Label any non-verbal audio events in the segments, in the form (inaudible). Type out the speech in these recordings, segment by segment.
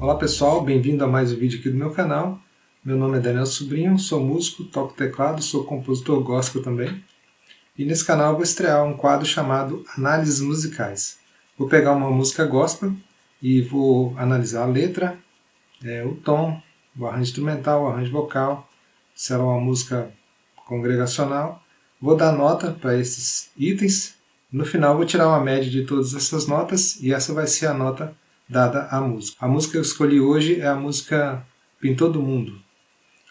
Olá pessoal, bem-vindo a mais um vídeo aqui do meu canal. Meu nome é Daniel Sobrinho, sou músico, toco teclado, sou compositor gospel também. E nesse canal vou estrear um quadro chamado Análises Musicais. Vou pegar uma música gospel e vou analisar a letra, é, o tom, o arranjo instrumental, o arranjo vocal, se ela é uma música congregacional. Vou dar nota para esses itens. No final vou tirar uma média de todas essas notas e essa vai ser a nota dada à música. A música que eu escolhi hoje é a música Pintor do Mundo.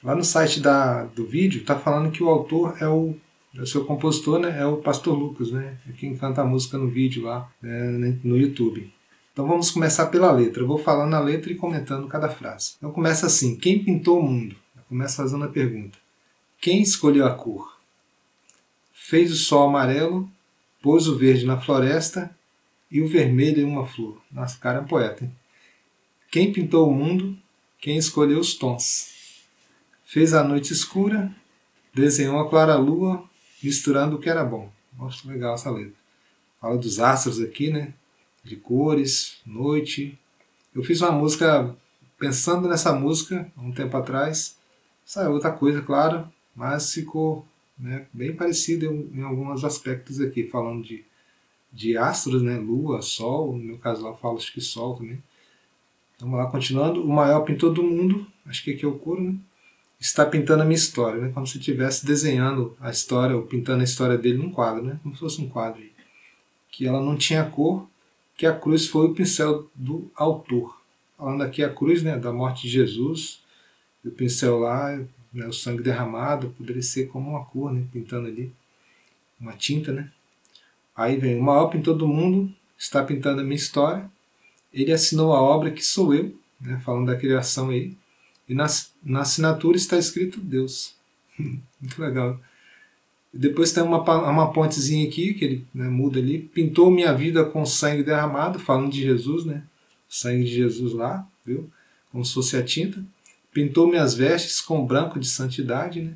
Lá no site da, do vídeo está falando que o autor é o, é o seu compositor, né, é o Pastor Lucas, né, é quem canta a música no vídeo lá né, no YouTube. Então vamos começar pela letra. Eu vou falando a letra e comentando cada frase. Então começa assim, quem pintou o mundo? Começa fazendo a pergunta. Quem escolheu a cor? Fez o sol amarelo, pôs o verde na floresta e o vermelho em uma flor. Nossa, cara é um poeta, hein? Quem pintou o mundo? Quem escolheu os tons? Fez a noite escura, desenhou a clara lua, misturando o que era bom. Nossa, legal essa letra. Fala dos astros aqui, né? De cores, noite. Eu fiz uma música, pensando nessa música, um tempo atrás. Saiu outra coisa, claro, mas ficou né, bem parecido em alguns aspectos aqui, falando de de astros, né? Lua, Sol, no meu caso lá eu falo acho que Sol também. Vamos lá, continuando. O maior pintor do mundo, acho que aqui é o Curo, né? Está pintando a minha história, né? Como se estivesse desenhando a história, ou pintando a história dele num quadro, né? Como se fosse um quadro. Que ela não tinha cor, que a cruz foi o pincel do autor. Falando aqui a cruz, né? Da morte de Jesus, o pincel lá, né, o sangue derramado, poderia ser como uma cor, né? Pintando ali, uma tinta, né? Aí vem, o maior pintor do mundo está pintando a minha história. Ele assinou a obra que sou eu, né, falando da criação aí. E na, na assinatura está escrito Deus. (laughs) Muito legal. Depois tem uma, uma pontezinha aqui, que ele né, muda ali. Pintou minha vida com sangue derramado, falando de Jesus, né? Sangue de Jesus lá, viu? Como se fosse a tinta. Pintou minhas vestes com branco de santidade, né?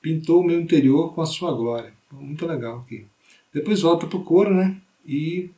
Pintou o meu interior com a sua glória. Muito legal aqui. Depois volta para o coro, né? E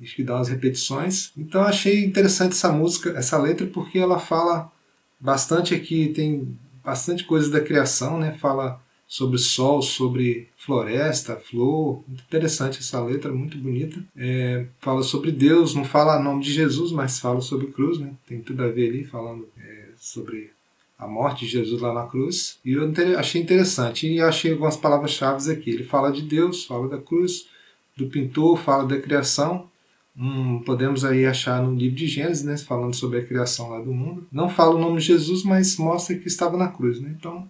acho que dá umas repetições. Então achei interessante essa música, essa letra, porque ela fala bastante aqui, tem bastante coisa da criação, né? Fala sobre sol, sobre floresta, flor. Muito interessante essa letra, muito bonita. É, fala sobre Deus, não fala nome de Jesus, mas fala sobre cruz, né? Tem tudo a ver ali, falando é, sobre a morte de Jesus lá na cruz, e eu achei interessante, e achei algumas palavras-chave aqui. Ele fala de Deus, fala da cruz, do pintor, fala da criação, hum, podemos aí achar no livro de Gênesis, né, falando sobre a criação lá do mundo. Não fala o nome de Jesus, mas mostra que estava na cruz. Né? Então,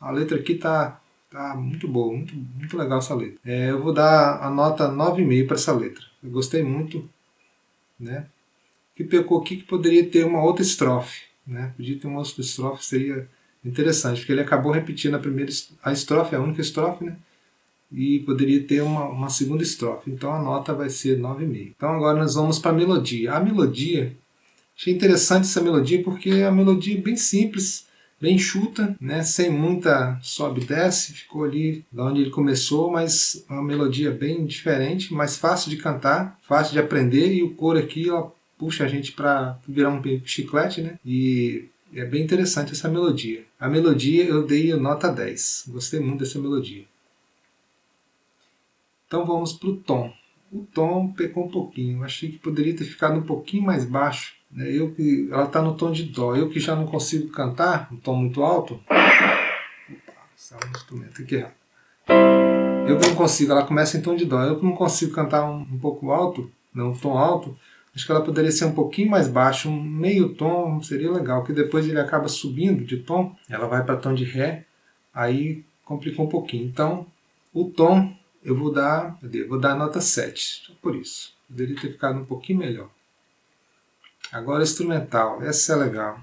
a letra aqui está tá muito boa, muito, muito legal essa letra. É, eu vou dar a nota 9,5 para essa letra. Eu gostei muito. Né? Que pecou aqui que poderia ter uma outra estrofe. Né? Podia ter uma outra estrofe, seria interessante, porque ele acabou repetindo a primeira a estrofe, a única estrofe, né? e poderia ter uma, uma segunda estrofe. Então a nota vai ser 9,5. Então agora nós vamos para a melodia. A melodia, achei interessante essa melodia porque a melodia é bem simples, bem chuta, né? sem muita sobe e desce, ficou ali da onde ele começou, mas uma melodia bem diferente, mais fácil de cantar, fácil de aprender e o coro aqui ó, puxa a gente para virar um chiclete, né? E é bem interessante essa melodia. A melodia eu dei nota 10. Gostei muito dessa melodia. Então vamos para o tom. O tom pecou um pouquinho. achei que poderia ter ficado um pouquinho mais baixo. Né? Eu que, ela está no tom de dó. Eu que já não consigo cantar um tom muito alto. Opa, saiu um instrumento aqui errado. Eu que não consigo, ela começa em tom de dó. Eu que não consigo cantar um, um pouco alto, não um tom alto, Acho que ela poderia ser um pouquinho mais baixa, um meio tom seria legal, que depois ele acaba subindo de tom, ela vai para tom de Ré, aí complicou um pouquinho. Então, o tom eu vou dar, vou dar nota 7, por isso. Poderia ter ficado um pouquinho melhor. Agora instrumental, essa é legal.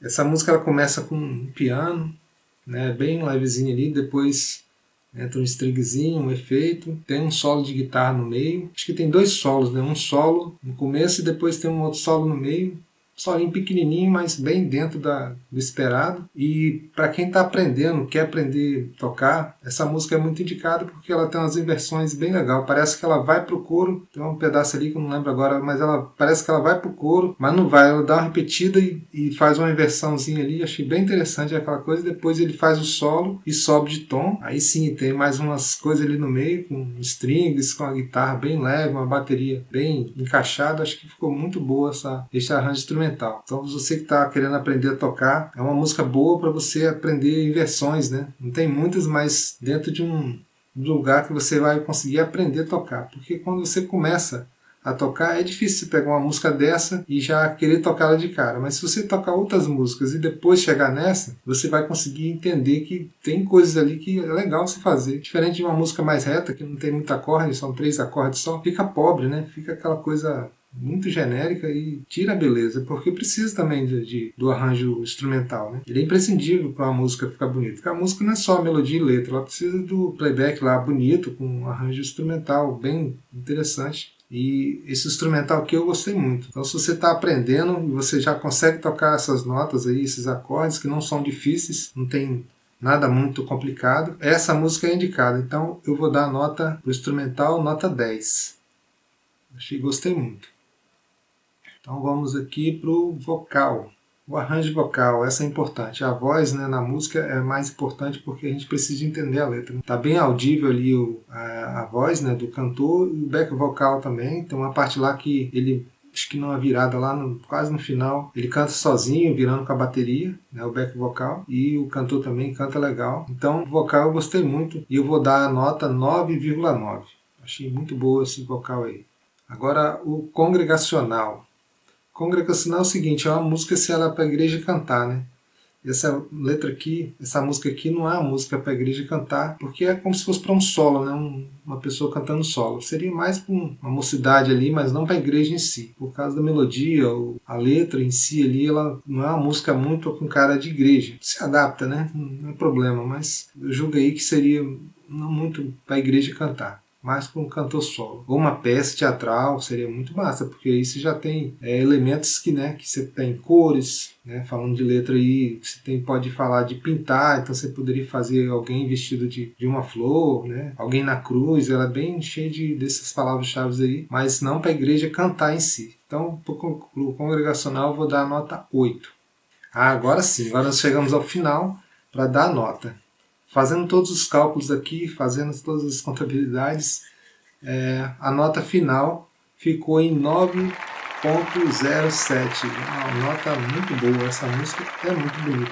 Essa música ela começa com um piano, né, bem levezinho ali, depois Entra um stringzinho, um efeito, tem um solo de guitarra no meio. Acho que tem dois solos, né? um solo no começo e depois tem um outro solo no meio. Solinho pequenininho, mas bem dentro da, do esperado. E para quem está aprendendo, quer aprender a tocar, essa música é muito indicada porque ela tem umas inversões bem legal. Parece que ela vai pro coro, tem um pedaço ali que eu não lembro agora, mas ela parece que ela vai pro coro, mas não vai. Ela dá uma repetida e, e faz uma inversãozinha ali. Achei bem interessante aquela coisa. Depois ele faz o solo e sobe de tom. Aí sim tem mais umas coisas ali no meio, com strings, com a guitarra bem leve, uma bateria bem encaixada. Acho que ficou muito boa essa, esse arranjo instrumental. Então você que está querendo aprender a tocar, é uma música boa para você aprender inversões, né? Não tem muitas, mas dentro de um lugar que você vai conseguir aprender a tocar. Porque quando você começa a tocar, é difícil você pegar uma música dessa e já querer tocá-la de cara. Mas se você tocar outras músicas e depois chegar nessa, você vai conseguir entender que tem coisas ali que é legal se fazer. Diferente de uma música mais reta, que não tem muita acorde, são três acordes só, fica pobre, né? Fica aquela coisa muito genérica e tira a beleza, porque precisa também de, de do arranjo instrumental. Né? Ele é imprescindível para uma música ficar bonita, porque a música não é só melodia e letra, ela precisa do playback lá bonito, com um arranjo instrumental bem interessante. E esse instrumental aqui eu gostei muito. Então se você está aprendendo e você já consegue tocar essas notas aí, esses acordes que não são difíceis, não tem nada muito complicado, essa música é indicada. Então eu vou dar a nota o instrumental, nota 10. Achei, gostei muito. Então vamos aqui para o vocal. O arranjo vocal, essa é importante. A voz né, na música é mais importante porque a gente precisa entender a letra. Está bem audível ali o, a, a, voz né, do cantor e o back vocal também. Tem uma parte lá que ele, acho que numa virada lá, no, quase no final, ele canta sozinho, virando com a bateria, né, o back vocal. E o cantor também canta legal. Então, o vocal eu gostei muito e eu vou dar a nota 9,9. Achei muito boa esse vocal aí. Agora, o congregacional. Congregacional é o seguinte, é uma música se ela é para a igreja cantar, né? Essa letra aqui, essa música aqui não é uma música para a igreja cantar, porque é como se fosse para um solo, né? Um, uma pessoa cantando solo. Seria mais para uma mocidade ali, mas não para a igreja em si. Por causa da melodia, ou a letra em si ali, ela não é uma música muito com cara de igreja. Se adapta, né? Não é problema, mas eu julgo aí que seria não muito para a igreja cantar mais com um cantor solo. Ou uma peça teatral seria muito massa, porque aí você já tem é, elementos que, né, que você tem cores, né, falando de letra aí, você tem, pode falar de pintar, então você poderia fazer alguém vestido de, de uma flor, né, alguém na cruz, ela é bem cheia de, dessas palavras-chave aí, mas não para a igreja cantar em si. Então, para o congregacional, eu vou dar a nota 8. Ah, agora sim, agora nós chegamos ao final para dar a nota. Fazendo todos os cálculos aqui, fazendo todas as contabilidades, é, a nota final ficou em 9.07. Uma nota muito boa, essa música é muito bonita.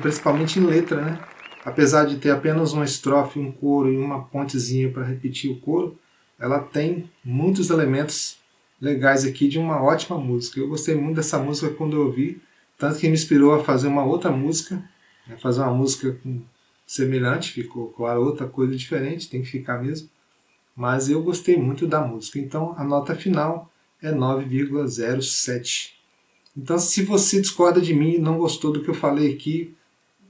Principalmente em letra, né? Apesar de ter apenas uma estrofe, um coro e uma pontezinha para repetir o coro, ela tem muitos elementos legais aqui de uma ótima música. Eu gostei muito dessa música quando eu ouvi, tanto que me inspirou a fazer uma outra música, né? fazer uma música com semelhante, ficou claro, outra coisa diferente, tem que ficar mesmo. Mas eu gostei muito da música, então a nota final é 9,07. Então se você discorda de mim e não gostou do que eu falei aqui,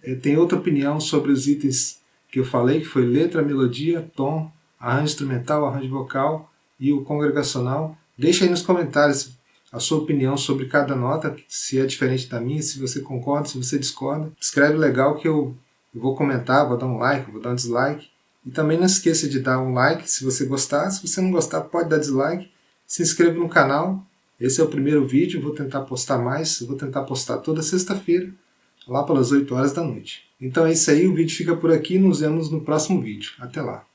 é, tem outra opinião sobre os itens que eu falei, que foi letra, melodia, tom, arranjo instrumental, arranjo vocal e o congregacional, deixa aí nos comentários a sua opinião sobre cada nota, se é diferente da minha, se você concorda, se você discorda. Escreve legal que eu eu vou comentar, vou dar um like, vou dar um dislike. E também não esqueça de dar um like se você gostar. Se você não gostar, pode dar dislike. Se inscreva no canal. Esse é o primeiro vídeo, vou tentar postar mais. Vou tentar postar toda sexta-feira, lá pelas 8 horas da noite. Então é isso aí, o vídeo fica por aqui. Nos vemos no próximo vídeo. Até lá.